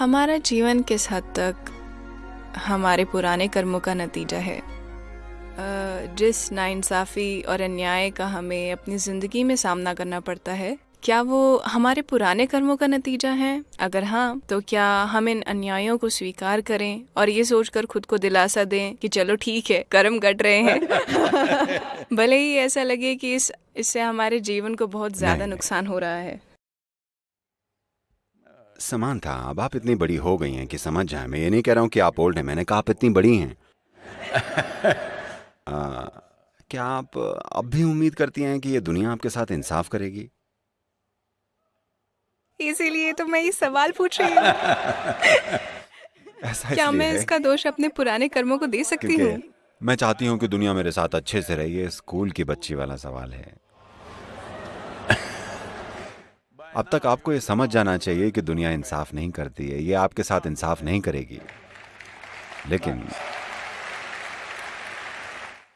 हमारा जीवन किस हद तक हमारे पुराने कर्मों का नतीजा है? जिस नाइंसाफ़ी और अन्याय का हमें अपनी ज़िंदगी में सामना करना पड़ता है क्या वो हमारे पुराने कर्मों का नतीजा है? अगर हाँ तो क्या हम इन अन्यायों को स्वीकार करें और ये सोचकर खुद को दिलासा दें कि चलो ठीक है कर्म कट रहे हैं? भले ही ऐसा लगे कि इस इससे हमारे जीवन को बहुत ज़्यादा। नुकसान हो रहा है। समानता अब आप इतनी बड़ी हो गई हैं कि समझ जाए। मैं ये नहीं कह रहा हूँ कि आप ओल्ड हैं। मैंने कहा आप इतनी बड़ी हैं। आ, क्या आप अब भी उम्मीद करती हैं कि ये दुनिया आपके साथ इंसाफ करेगी? इसीलिए तो मैं ये सवाल पूछ रही हूँ। ऐसा क्या मैं इसका दोष अपने पुराने कर्मों को दे सकती हूँ? मैं चाहती हूँ कि दुनिया मेरे साथ अच्छे से रही। ये स्कूल की बच्ची वाला सवाल है। अब तक आपको ये समझ जाना चाहिए कि दुनिया इंसाफ नहीं करती है, ये आपके साथ इंसाफ नहीं करेगी। लेकिन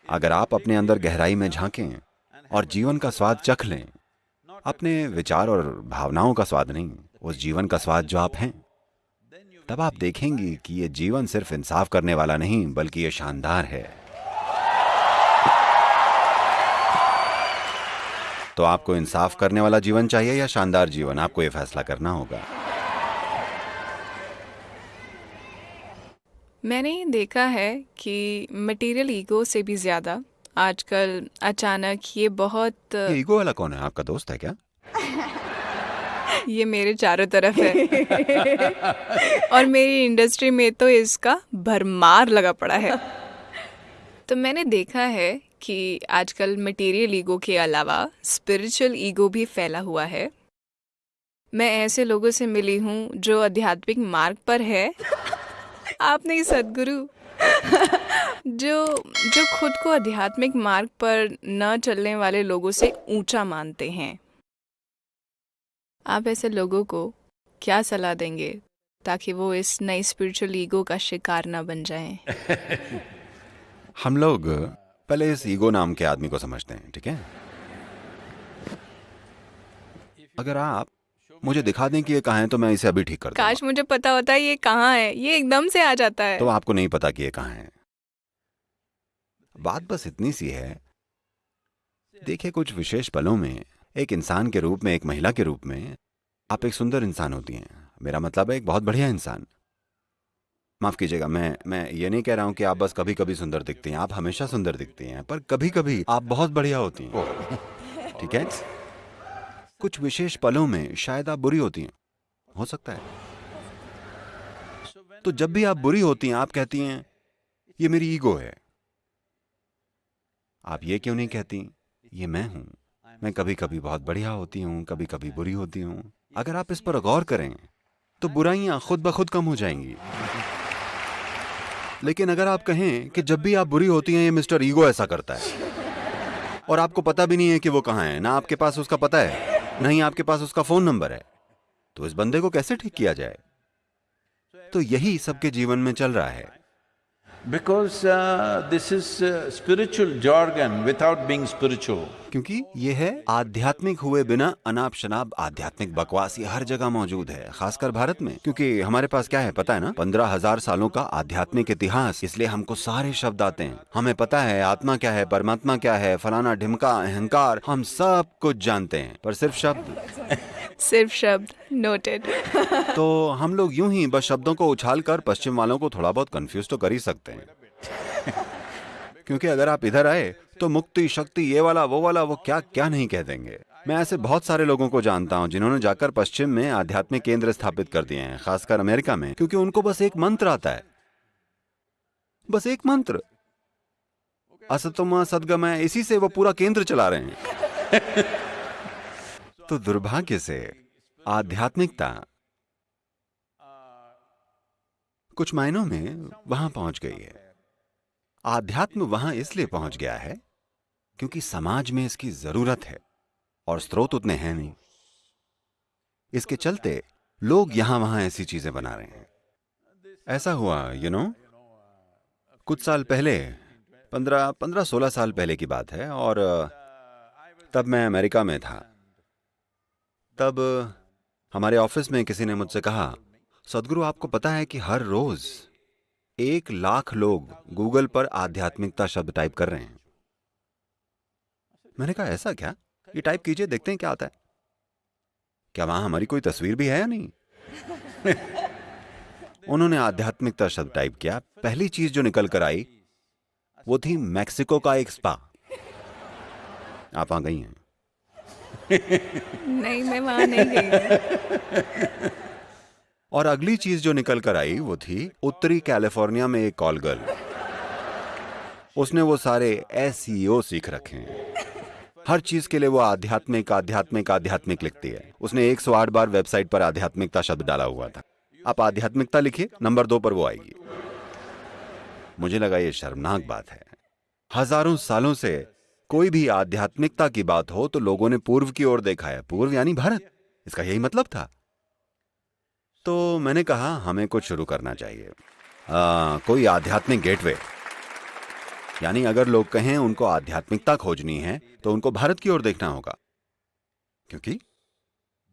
अगर आप अपने अंदर गहराई में झांकें और जीवन का स्वाद चख लें, अपने विचार और भावनाओं का स्वाद नहीं, उस जीवन का स्वाद जो आप हैं, तब आप देखेंगी कि ये जीवन सिर्फ़ इंसाफ करने वाला नहीं, बल्कि ये शानदार है। तो आपको इंसाफ करने वाला जीवन चाहिए या शानदार जीवन? आपको ये फैसला करना होगा। मैंने देखा है कि मटेरियल ईगो से भी ज़्यादा आजकल अचानक ये बहुत ये ईगो वाला कौन है? आपका दोस्त है क्या? ये मेरे चारों तरफ़ है। और मेरी इंडस्ट्री में तो इसका भरमार लगा पड़ा है। तो मैंने देखा है कि आजकल मटेरियल ईगो के अलावा स्पिरिचुअल ईगो भी फैला हुआ है। मैं ऐसे लोगों से मिली हूँ जो आध्यात्मिक मार्ग पर है। आप नहीं सदगुरु। जो जो खुद को आध्यात्मिक मार्ग पर न चलने वाले लोगों से ऊँचा मानते हैं। आप ऐसे लोगों को क्या सलाह देंगे ताकि वो इस नई स्पिरिचुअल ईगो का शिकार ना बन जाएँ? हम लोग पहले इस ईगो नाम के आदमी को समझते हैं ठीक है? अगर आप मुझे दिखा दें कि ये कहाँ है तो मैं इसे अभी ठीक कर दूँगा। काश मुझे पता होता ये कहाँ है ये एकदम से आ जाता है। तो आपको नहीं पता कि ये कहाँ है। बात बस इतनी सी है देखिए कुछ विशेष पलों में एक इंसान के रूप में एक महिला के रूप में आप एक सुंदर इंसान होती हैं। मेरा मतलब है एक बहुत बढ़िया इंसान। माफ़ कीजिएगा मैं मैं ये नहीं कह रहा हूँ कि आप बस कभी कभी सुंदर दिखती हैं आप हमेशा सुंदर दिखती हैं पर कभी कभी आप बहुत बढ़िया होती हैं। ठीक है? कुछ विशेष पलों में शायद आप बुरी होती हैं। हो सकता है। तो जब भी आप बुरी होती हैं आप कहती हैं ये मेरी ईगो है। आप ये क्यों नहीं कहती ये मैं हूँ मैं कभी कभी बहुत बढ़िया होती हूँ कभी कभी बुरी होती हूँ। अगर आप इस पर गौर करें तो बुराइयाँ खुद ब खुद कम हो जाएँगी। लेकिन अगर आप कहें कि जब भी आप बुरी होती हैं, ये मिस्टर ईगो ऐसा करता है। और आपको पता भी नहीं है कि वो कहाँ है, ना आपके पास उसका पता है, ना ही आपके पास उसका फ़ोन नंबर है। तो इस बंदे को कैसे ठीक किया जाए? तो यही सबके जीवन में चल रहा है। This is uh, spiritual jargon without being spiritual. क्योंकि ये है आध्यात्मिक हुए बिना अनाप शनाप आध्यात्मिक बकवास ये हर जगह मौजूद है खासकर भारत में। क्योंकि हमारे पास क्या है पता है ना? पंद्रह हज़ार सालों का आध्यात्मिक इतिहास इसलिए हमको सारे शब्द आते हैं। हमें पता है आत्मा क्या है परमात्मा क्या है फलाना ढिमका अहंकार हम सब कुछ जानते हैं पर सिर्फ़ शब्द। सिर्फ़ शब्द नोटेड तो हम लोग यूँ ही बस शब्दों को उछाल कर पश्चिम वालों को थोड़ा बहुत कंफ्यूज तो कर ही सकते हैं। क्योंकि अगर आप इधर आए तो मुक्ति, शक्ति, ये वाला, वो वाला, वो क्या क्या नहीं कह देंगे। मैं ऐसे बहुत सारे लोगों को जानता हूँ जिन्होंने जाकर पश्चिम में आध्यात्मिक केंद्र स्थापित कर दिए हैं, खासकर अमेरिका में, क्योंकि उनको बस एक मंत्र आता है। बस एक मंत्र। असतोमा सदगमय इसी से वो पूरा केंद्र चला रहे हैं। तो दुर्भाग्य से। आध्यात्मिकता। कुछ मायनों में वहाँ पहुँच गई है। आध्यात्म वहाँ इसलिए पहुँच गया है क्योंकि समाज में इसकी ज़रूरत है और स्रोत उतने हैं नहीं। इसके चलते लोग यहाँ वहाँ ऐसी चीज़ें बना रहे हैं। ऐसा हुआ यू नो कुछ साल पहले, पंद्रह पंद्रह, सोलह साल पहले की बात है और, तब मैं अमेरिका में था। तब हमारे ऑफ़िस में किसी ने मुझसे कहा, सदगुरु, आपको पता है कि हर रोज एक लाख लोग गूगल पर आध्यात्मिकता शब्द टाइप कर रहे हैं। मैंने कहा, ऐसा क्या? ये टाइप कीजिए, देखते हैं क्या आता है। क्या वहाँ हमारी कोई तस्वीर भी है या नहीं? उन्होंने आध्यात्मिकता शब्द टाइप किया। पहली चीज़ जो निकल कर आई, वो थी मैक्सिको का एक स्पा। आप वहाँ गई हैं? नहीं, मैं वहाँ नहीं गई और अगली चीज़ जो निकल कर आई वो थी उत्तरी कैलिफ़ोर्निया में एक कॉल गर्ल। उसने वो सारे एस सीख रखे हैं। हर चीज़ के लिए वो आध्यात्मिक आध्यात्मिक आध्यात्मिक लिखती है। उसने 108 बार वेबसाइट पर आध्यात्मिकता शब्द डाला हुआ था। आप आध्यात्मिकता लिखिए, नंबर दो पर वो आएगी। मुझे लगा ये शर्मनाक बात है। हज़ारों सालों से कोई भी आध्यात्मिकता की बात हो तो लोगों ने पूर्व की ओर देखा है। पूर्व यानी भारत। इसका यही मतलब था। तो मैंने कहा हमें कुछ शुरू करना चाहिए। आ, कोई आध्यात्मिक गेटवे। यानी अगर लोग कहें उनको आध्यात्मिकता खोजनी है तो उनको भारत की ओर देखना होगा। क्योंकि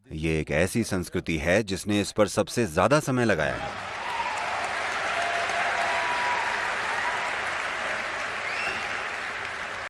ये एक ऐसी संस्कृति है जिसने इस पर सबसे ज़्यादा समय लगाया है।